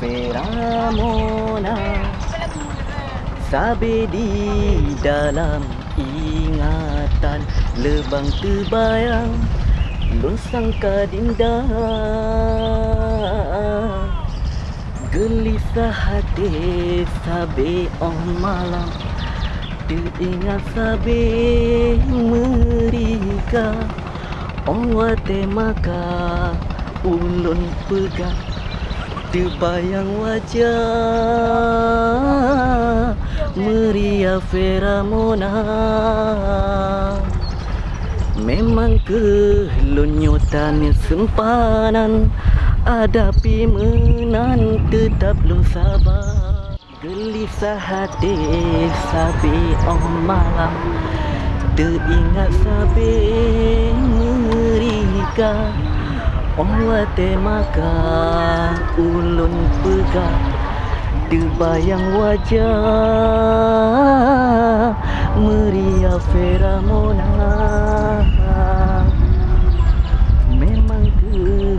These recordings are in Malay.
feramona. Sabe di dalam ingatan Lebang terbayang Losang kadinda Gelisah hati Sabe on malam Teringat Sabe Merika. Ongwa temaka Ulun pegang Terbayang wajah Meriah Feramona Memang kelonyutan sempanan Hadapi menan tetap belum sabar. Gelisah hati sabi oh malam Teringat sabi merika Oh te maka ulun pegang Terbayang wajah Meriah Feramona.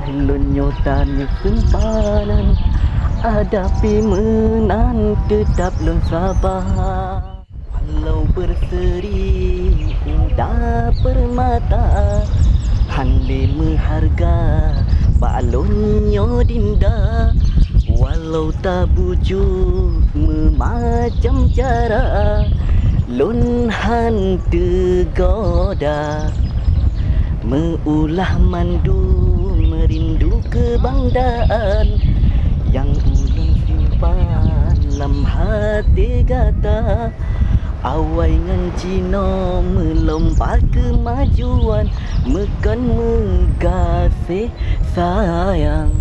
Kelonyotan sempanan Hadapi menan tetap lon sabar. Walau berseri indah permata Hande mengharga balonnya dinda. Walau tak bujuk memacam cara Lon han tergoda. Meulah mandu merindu kebanggaan yang ulun simpan dalam hati kata awai ngan cino melompat kemajuan mekan mengasih sayang.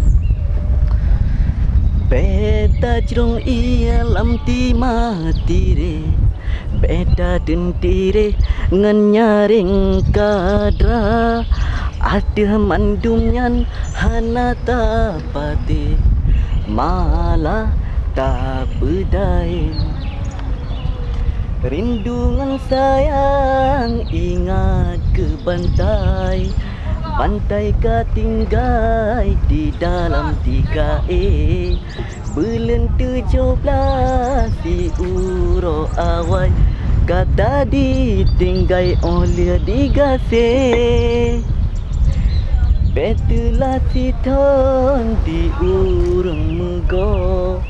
Beta cerong ia lam ti mati beta dentire ngan nyaring kadra. Ada mandumnya hana tapati malah tak berdaya Rinduan sayang ingat ke pantai Pantai ka tinggai di dalam tiga E Bulan tujuh belas di uro awal. Kata ditinggai oleh digasih Betulah si ton di urung mugo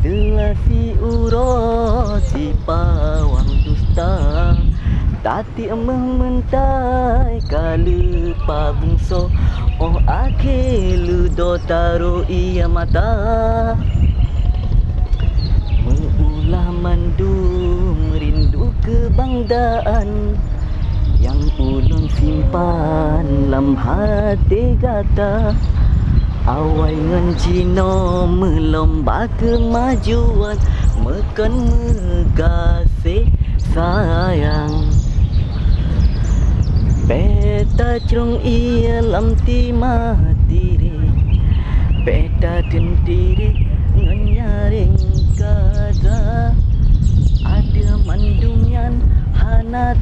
Telah si uro si pawang dusta. Tati emang mentai kalu pabungso. Oh ake lu do taro iya mata. Mengulah mandu merindu kebangdaan yang ulun simpan dalam hati kata Awai ngan cino melomba kemajuan Mekan megase sayang. Peta cerong ia lam ti matiri Peta dentiri nganyaring kada Ada mandungan hana